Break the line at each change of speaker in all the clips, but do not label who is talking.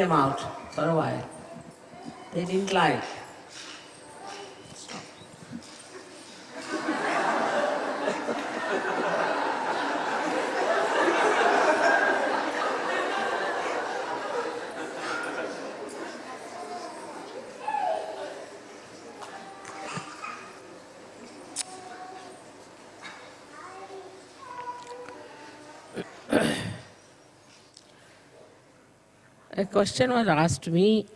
them out for a while. They didn't like. A question was asked me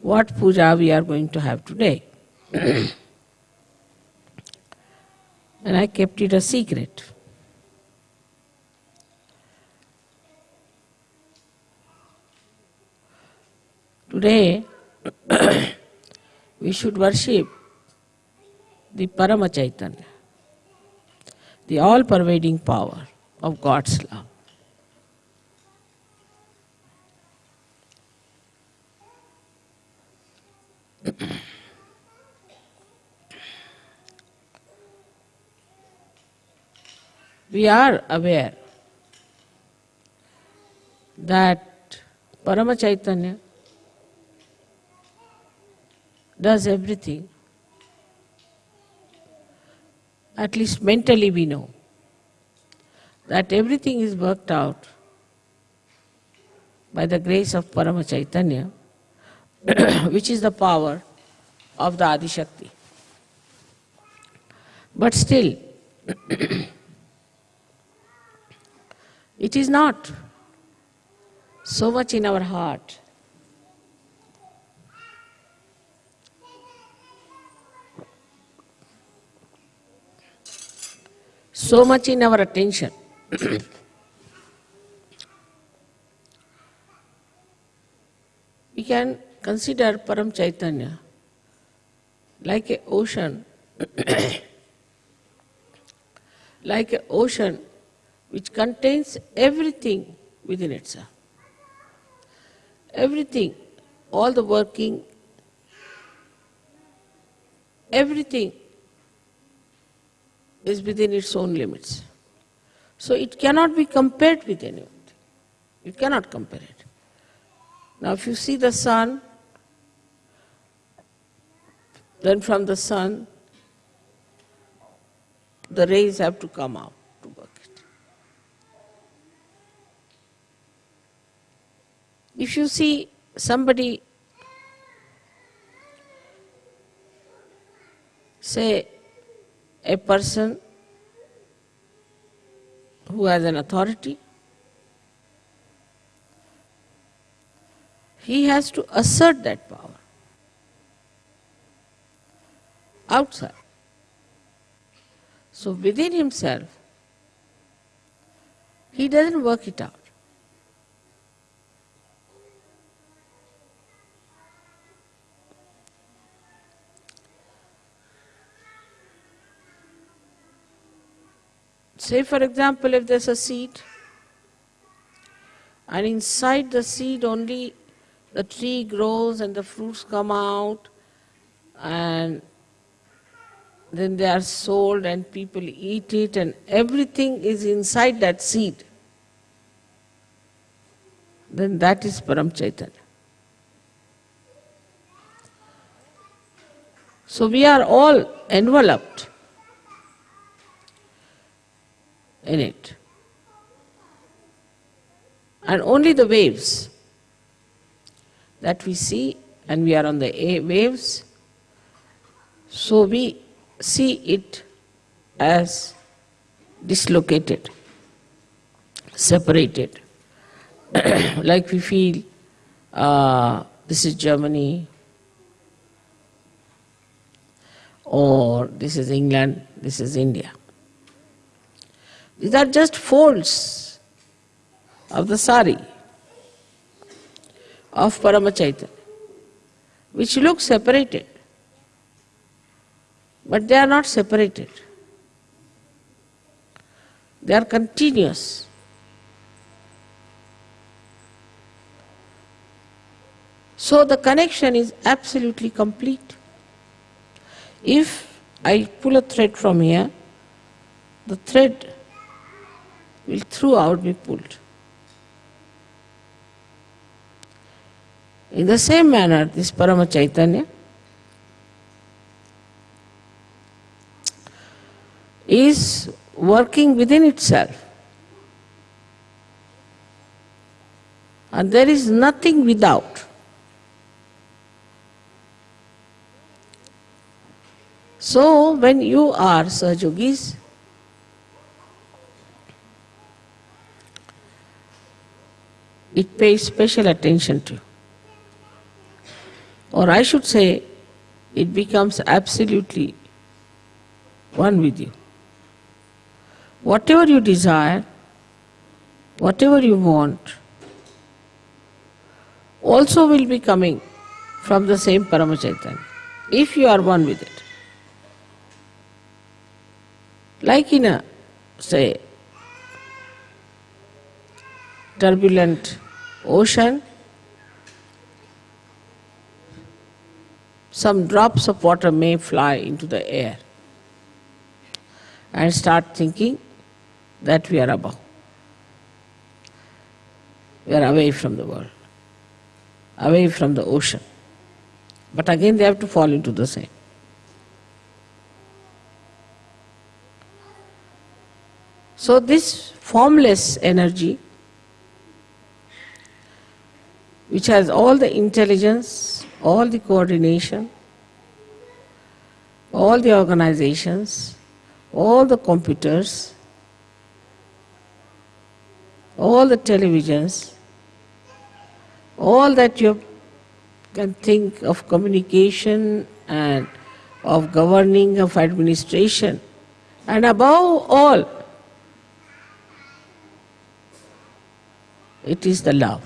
what puja we are going to have today. and I kept it a secret. Today, we should worship the Parama Chaitanya, the all pervading power of God's love. We are aware that Parama Chaitanya does everything. At least mentally we know that everything is worked out by the grace of Parama Chaitanya, which is the power of the Adi Shakti. But still, it is not so much in our heart. So much in our attention. we can consider Param Chaitanya like an ocean, like an ocean which contains everything within itself. Everything, all the working, everything is within its own limits. So it cannot be compared with anything. You cannot compare it. Now if you see the sun, then from the sun, the rays have to come out to work it. If you see somebody, say a person who has an authority, he has to assert that power outside. So within himself, he doesn't work it out. Say, for example, if there's a seed, and inside the seed only the tree grows and the fruits come out, and then they are sold and people eat it, and everything is inside that seed, then that is Param Chaitanya. So we are all enveloped in it. And only the waves that we see, and we are on the a- waves, so we see it as dislocated, separated. like we feel uh, this is Germany, or this is England, this is India. These are just folds of the sari of Paramachaitanya, which look separated, but they are not separated. They are continuous. So the connection is absolutely complete. If I pull a thread from here, the thread will throughout be pulled. In the same manner, this Parama Chaitanya is working within itself. And there is nothing without. So, when you are Sahaja Yogis, it pays special attention to. Or I should say, it becomes absolutely one with you. Whatever you desire, whatever you want, also will be coming from the same Paramachaitanya, if you are one with it. Like in a, say, turbulent ocean, some drops of water may fly into the air and start thinking that we are above. We are away from the world, away from the ocean. But again they have to fall into the same. So this formless energy, which has all the intelligence, all the coordination, all the organizations, all the computers, all the televisions, all that you can think of communication and of governing, of administration, and above all, it is the love.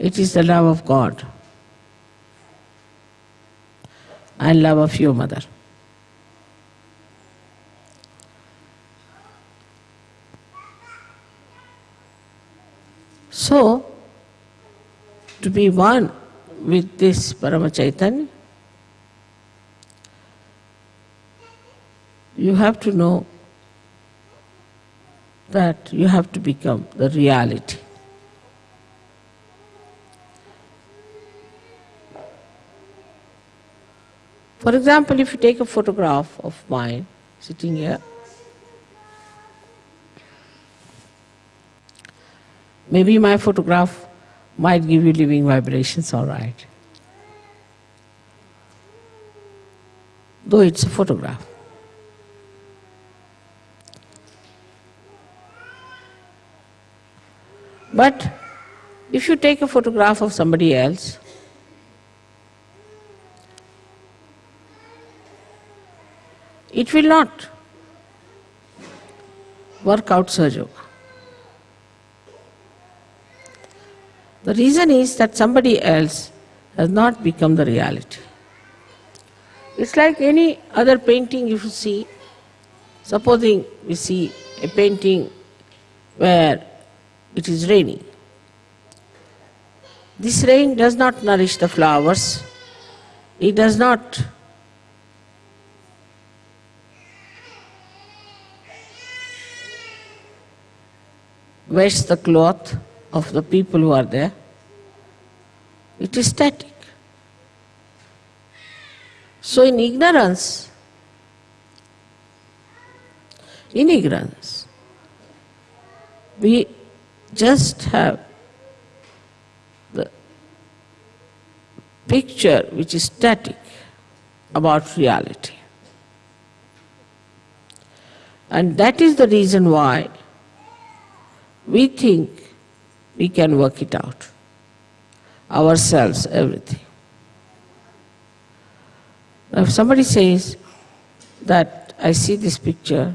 It is the love of God and love of your mother. So, to be one with this Paramachaitanya, you have to know that you have to become the reality. For example, if you take a photograph of mine sitting here, maybe my photograph might give you living vibrations, all right. Though it's a photograph. But if you take a photograph of somebody else, it will not work out Sahaja. The reason is that somebody else has not become the reality. It's like any other painting you see. Supposing we see a painting where it is raining. This rain does not nourish the flowers, it does not wash the cloth of the people who are there. It is static. So in ignorance, in ignorance, we just have the picture which is static about reality. And that is the reason why we think we can work it out. Ourselves, everything. If somebody says that I see this picture,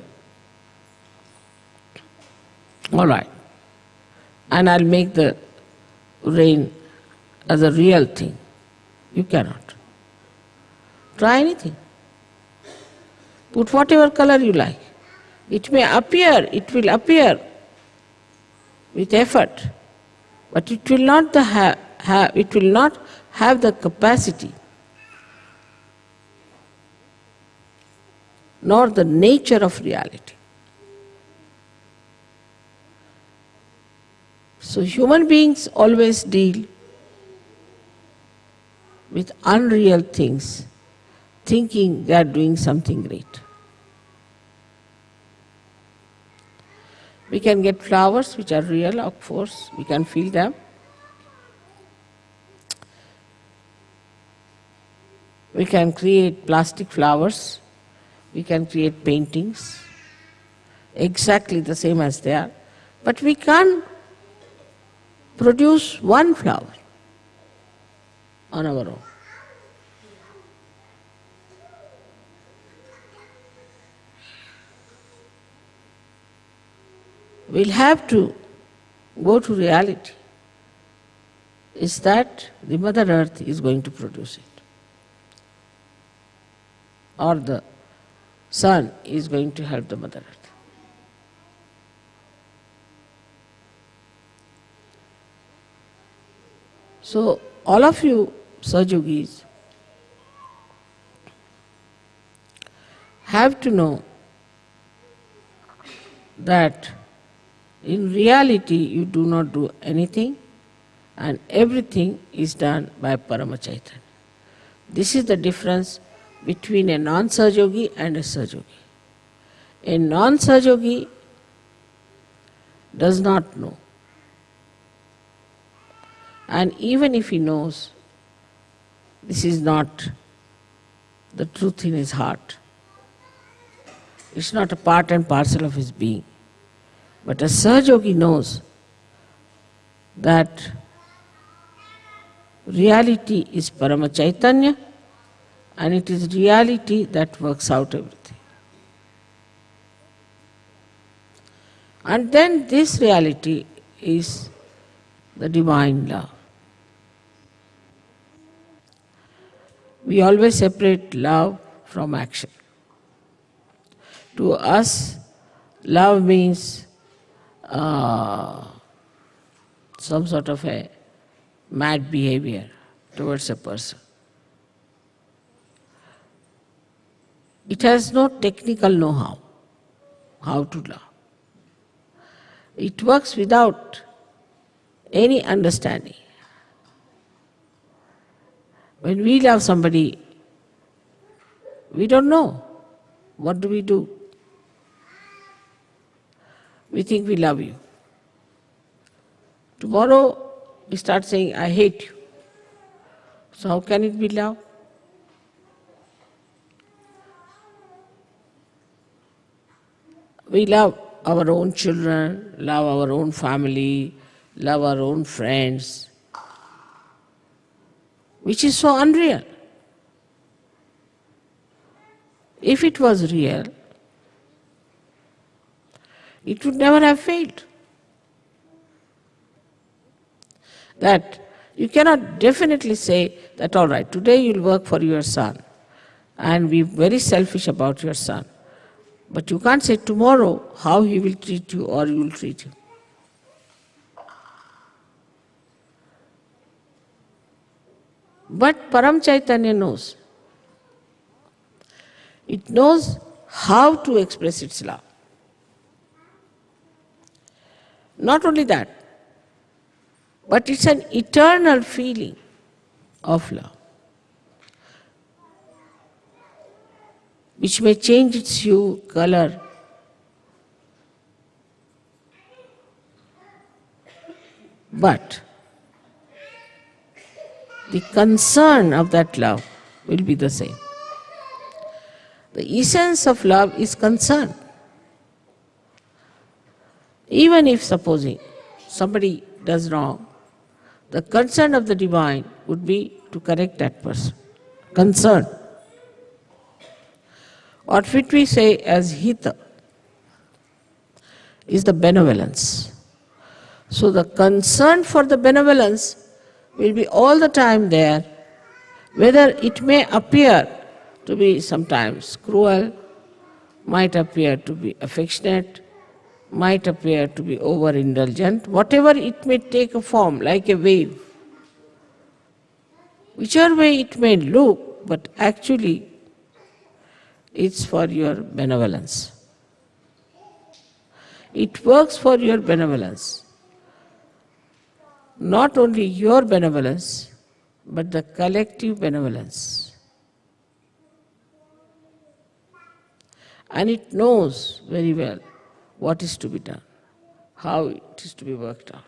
all right, and I'll make the rain as a real thing. You cannot. Try anything. Put whatever color you like. It may appear, it will appear with effort, but it will not the ha, it will not have the capacity nor the nature of reality. So human beings always deal with unreal things, thinking they are doing something great. We can get flowers which are real, of course, we can feel them. We can create plastic flowers, we can create paintings, exactly the same as they are, but we can't produce one flower on our own. We'll have to go to reality is that the Mother Earth is going to produce it. Or the sun is going to help the Mother Earth. So, all of you Sahaja Yogis have to know that in reality, you do not do anything and everything is done by Paramachaitan. This is the difference between a non-Sahaja Yogi and a Sahaja Yogi. A non-Sahaja Yogi does not know. And even if he knows, this is not the truth in his heart. It's not a part and parcel of his being. But a Sahaja Yogi knows that reality is Paramachaitanya and it is reality that works out everything. And then this reality is the divine love. We always separate love from action. To us, love means uh, some sort of a mad behavior towards a person. It has no technical know-how, how to love. It works without any understanding. When we love somebody, we don't know. What do we do? We think we love you. Tomorrow we start saying, I hate you. So how can it be love? We love our own children, love our own family, love our own friends, which is so unreal. If it was real, it would never have failed. That you cannot definitely say that, all right, today you'll work for your son and be very selfish about your son. But you can't say tomorrow how he will treat you or you will treat him. But Param Chaitanya knows. It knows how to express its love. Not only that, but it's an eternal feeling of love, which may change its hue, color, but the concern of that love will be the same. The essence of love is concern. Even if supposing somebody does wrong, the concern of the divine would be to correct that person. Concern. What we say as hita is the benevolence. So the concern for the benevolence will be all the time there, whether it may appear to be sometimes cruel, might appear to be affectionate, might appear to be overindulgent, whatever it may take a form, like a wave. Whichever way it may look, but actually it's for your benevolence. It works for your benevolence. Not only your benevolence, but the collective benevolence. And it knows very well what is to be done, how it is to be worked out.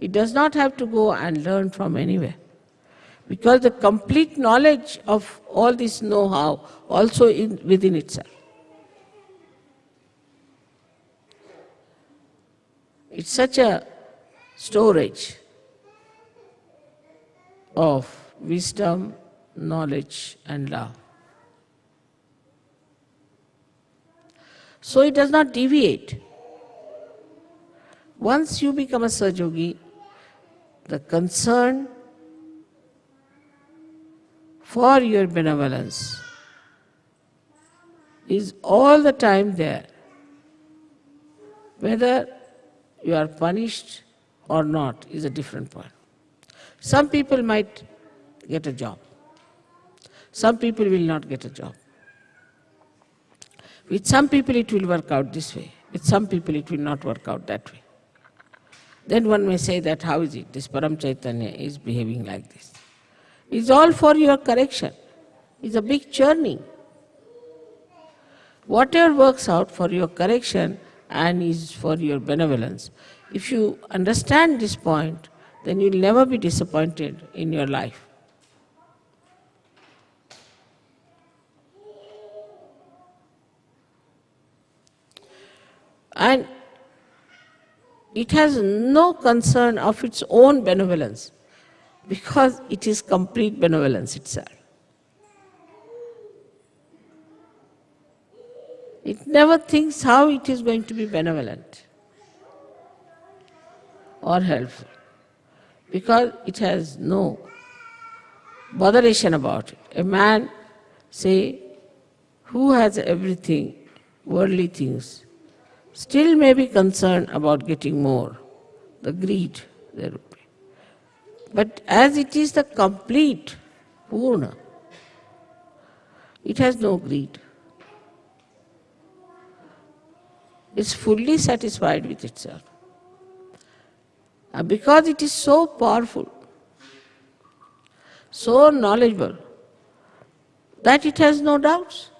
It does not have to go and learn from anywhere. Because the complete knowledge of all this know-how also in, within itself. It's such a storage of wisdom, knowledge and love. So it does not deviate. Once you become a Sahaja the concern for your benevolence is all the time there. Whether you are punished or not is a different point. Some people might get a job. Some people will not get a job. With some people it will work out this way. With some people it will not work out that way. Then one may say that how is it this Param Chaitanya is behaving like this. It's all for your correction. It's a big churning. Whatever works out for your correction and is for your benevolence, if you understand this point, then you'll never be disappointed in your life. And it has no concern of its own benevolence because it is complete benevolence itself. It never thinks how it is going to be benevolent or helpful because it has no botheration about it. A man, say, who has everything, worldly things, still may be concerned about getting more, the greed there would be. But as it is the complete Purna, it has no greed. It's fully satisfied with itself. And because it is so powerful, so knowledgeable, that it has no doubts.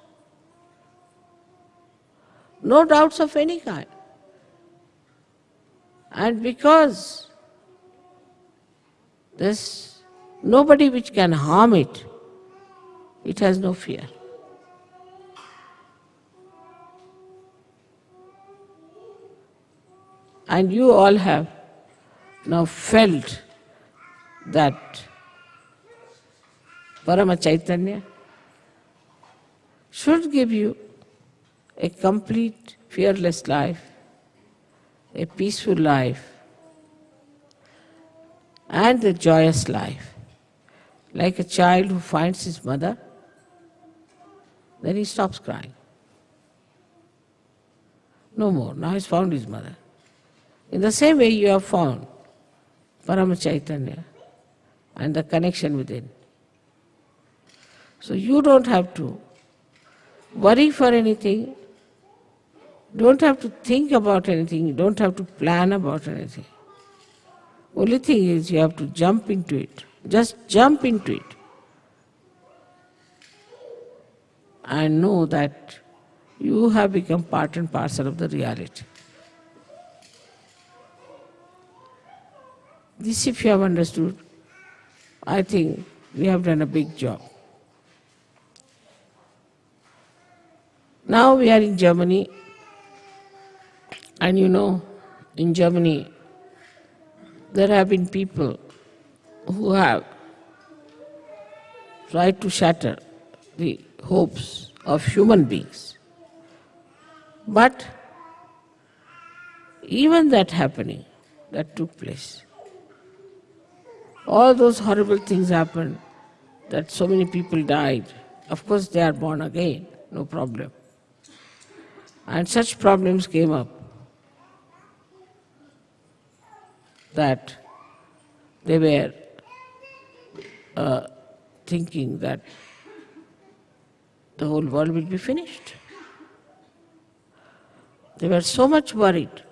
No doubts of any kind. And because there's nobody which can harm it, it has no fear. And you all have now felt that Parama Chaitanya should give you a complete, fearless life, a peaceful life, and a joyous life. Like a child who finds his mother, then he stops crying. No more. Now he's found his mother. In the same way, you have found Parama and the connection within. So you don't have to worry for anything, don't have to think about anything, you don't have to plan about anything. Only thing is you have to jump into it. Just jump into it. And know that you have become part and parcel of the reality. This if you have understood, I think we have done a big job. Now we are in Germany, and you know, in Germany, there have been people who have tried to shatter the hopes of human beings. But even that happening, that took place, all those horrible things happened, that so many people died. Of course, they are born again, no problem. And such problems came up that they were uh, thinking that the whole world will be finished. They were so much worried,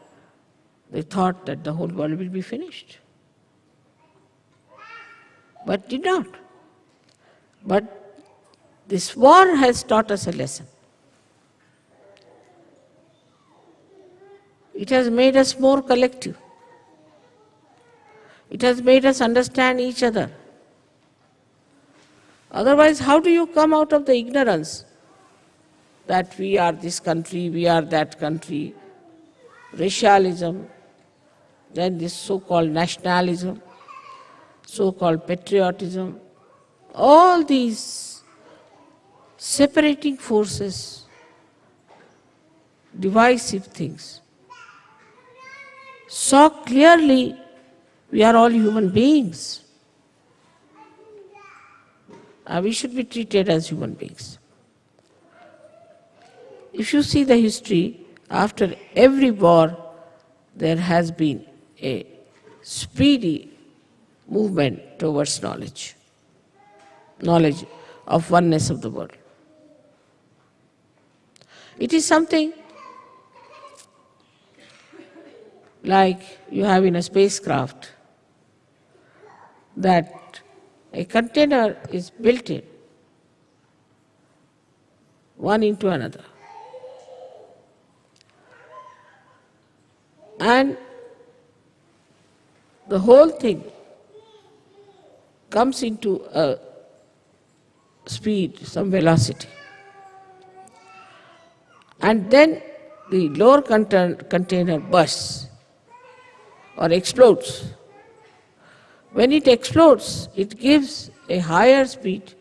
they thought that the whole world will be finished. But did not. But this war has taught us a lesson. It has made us more collective. It has made us understand each other. Otherwise, how do you come out of the ignorance that we are this country, we are that country, racialism, then this so-called nationalism, so-called patriotism, all these separating forces, divisive things, saw clearly we are all human beings. Uh, we should be treated as human beings. If you see the history, after every war, there has been a speedy movement towards knowledge, knowledge of oneness of the world. It is something like you have in a spacecraft that a container is built in, one into another. And the whole thing comes into a speed, some velocity. And then the lower container bursts or explodes. When it explodes, it gives a higher speed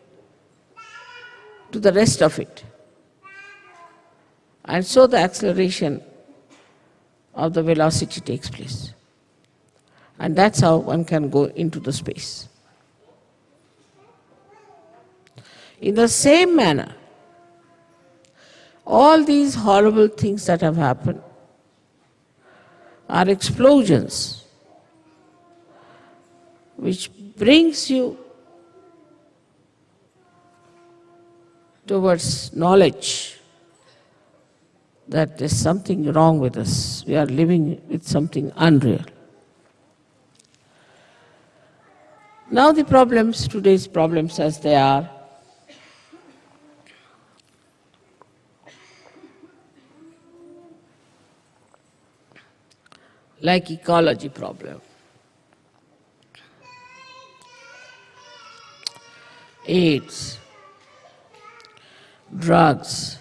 to the rest of it. And so the acceleration of the velocity takes place. And that's how one can go into the space. In the same manner, all these horrible things that have happened are explosions which brings you towards knowledge that there's something wrong with us. We are living with something unreal. Now the problems, today's problems as they are, like ecology problem. AIDS, drugs,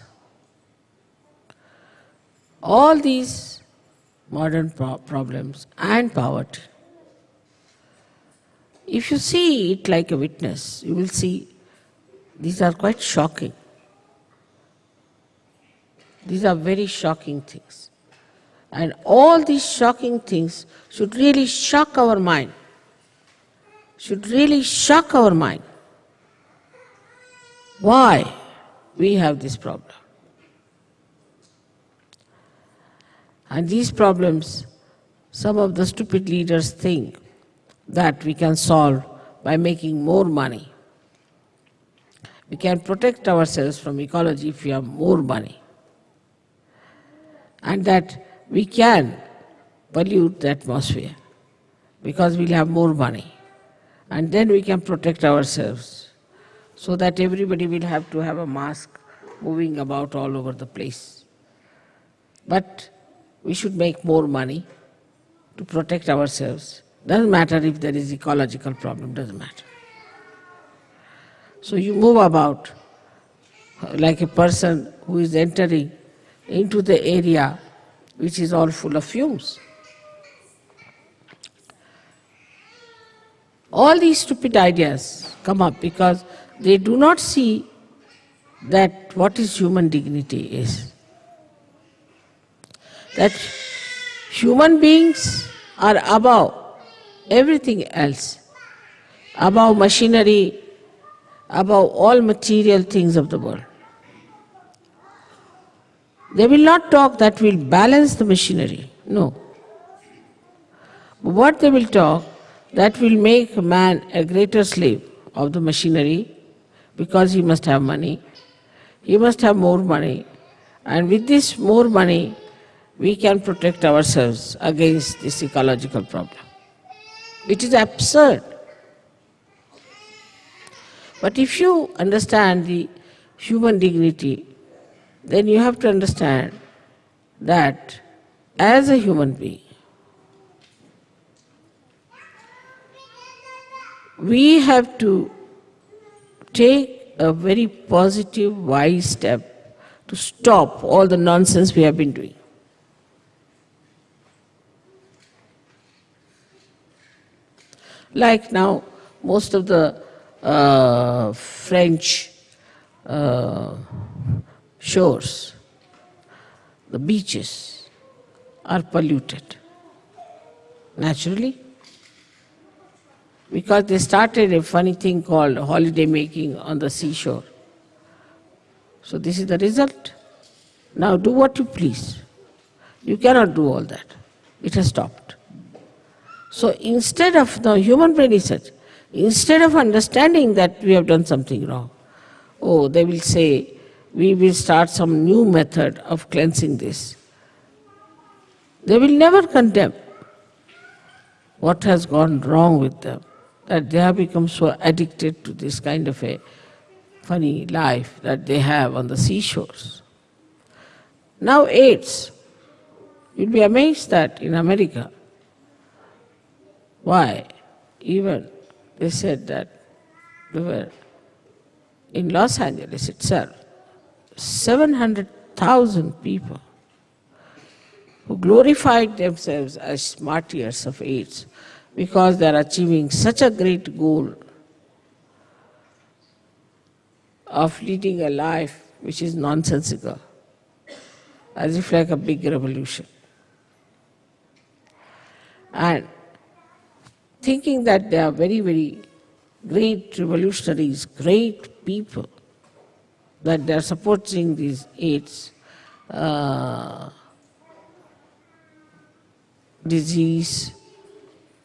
all these modern pro problems and poverty. If you see it like a witness, you will see these are quite shocking. These are very shocking things. And all these shocking things should really shock our mind, should really shock our mind why we have this problem. And these problems, some of the stupid leaders think that we can solve by making more money. We can protect ourselves from ecology if we have more money. And that we can pollute the atmosphere because we'll have more money. And then we can protect ourselves so that everybody will have to have a mask moving about all over the place. But we should make more money to protect ourselves. Doesn't matter if there is ecological problem, doesn't matter. So you move about uh, like a person who is entering into the area which is all full of fumes. All these stupid ideas come up because they do not see that what is human dignity is. That human beings are above everything else, above machinery, above all material things of the world. They will not talk that will balance the machinery, no. What they will talk, that will make man a greater slave of the machinery because he must have money. he must have more money. And with this more money, we can protect ourselves against this ecological problem. It is absurd. But if you understand the human dignity, then you have to understand that as a human being, we have to take a very positive, wise step to stop all the nonsense we have been doing. Like now, most of the uh, French uh, shores, the beaches are polluted naturally because they started a funny thing called holiday making on the seashore. So this is the result. Now do what you please. You cannot do all that. It has stopped. So instead of, the human brain is such, instead of understanding that we have done something wrong, oh, they will say, we will start some new method of cleansing this. They will never condemn what has gone wrong with them, that they have become so addicted to this kind of a funny life that they have on the seashores. Now AIDS, you'll be amazed that in America, why? Even they said that they were in Los Angeles itself, 700,000 people who glorified themselves as martyrs of AIDS because they are achieving such a great goal of leading a life which is nonsensical, as if like a big revolution. And thinking that they are very, very great revolutionaries, great people, that they are supporting these AIDS uh, disease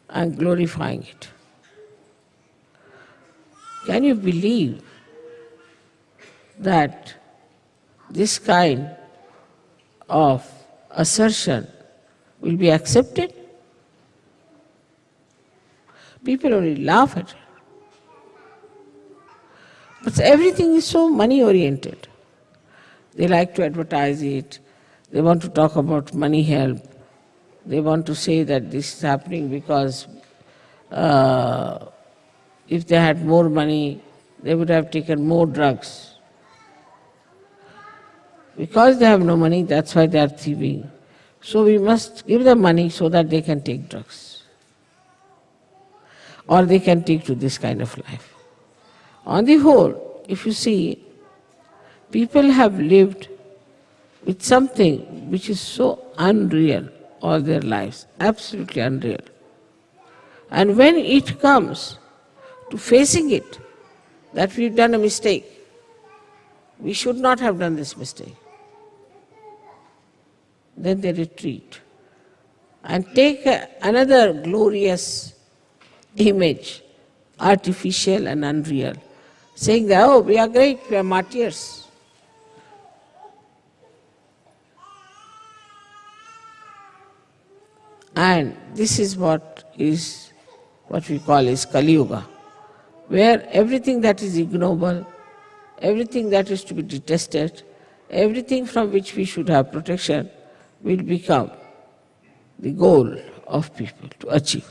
and glorifying it. Can you believe that this kind of assertion will be accepted? People only laugh at it. But everything is so money oriented. They like to advertise it, they want to talk about money help, they want to say that this is happening because uh, if they had more money, they would have taken more drugs. Because they have no money, that's why they are thieving. So we must give them money so that they can take drugs. Or they can take to this kind of life. On the whole, if you see, people have lived with something which is so unreal all their lives, absolutely unreal. And when it comes to facing it, that we've done a mistake, we should not have done this mistake, then they retreat and take another glorious image, artificial and unreal, saying that, oh, we are great, we are martyrs. And this is what is what we call is Kali Yuga, where everything that is ignoble, everything that is to be detested, everything from which we should have protection will become the goal of people to achieve.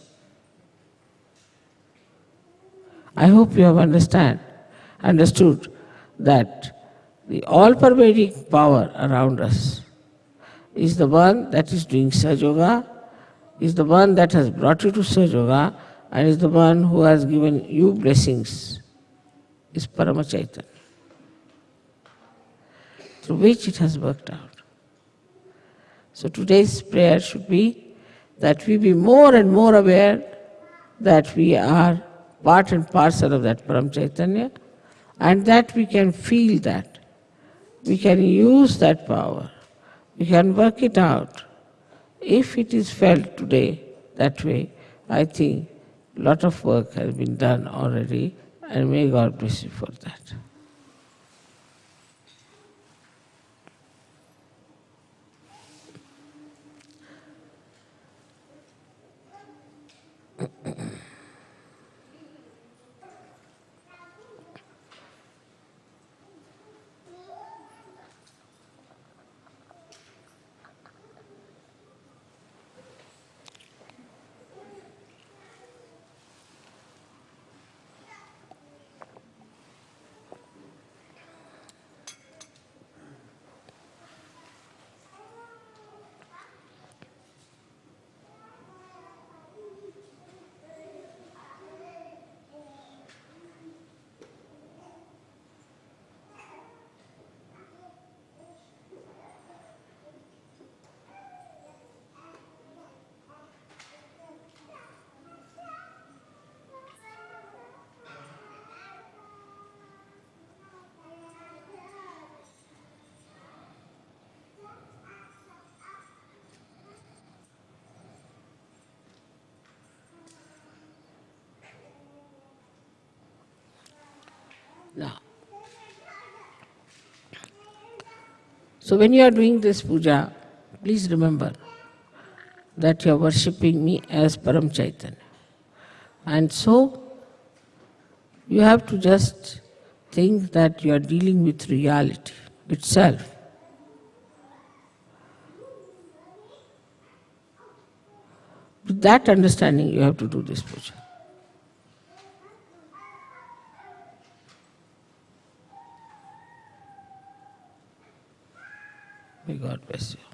I hope you have understand, understood that the all-pervading power around us is the one that is doing Sahaja Yoga, is the one that has brought you to Sahaja Yoga, and is the one who has given you blessings, is Paramachaitanya, through which it has worked out. So today's prayer should be that we be more and more aware that we are part and parcel of that Param Chaitanya and that we can feel that. We can use that power. We can work it out. If it is felt today that way, I think a lot of work has been done already and may God bless you for that. So when you are doing this puja, please remember that you are worshipping me as Param Chaitanya. And so, you have to just think that you are dealing with reality itself. With that understanding, you have to do this puja. May God bless you.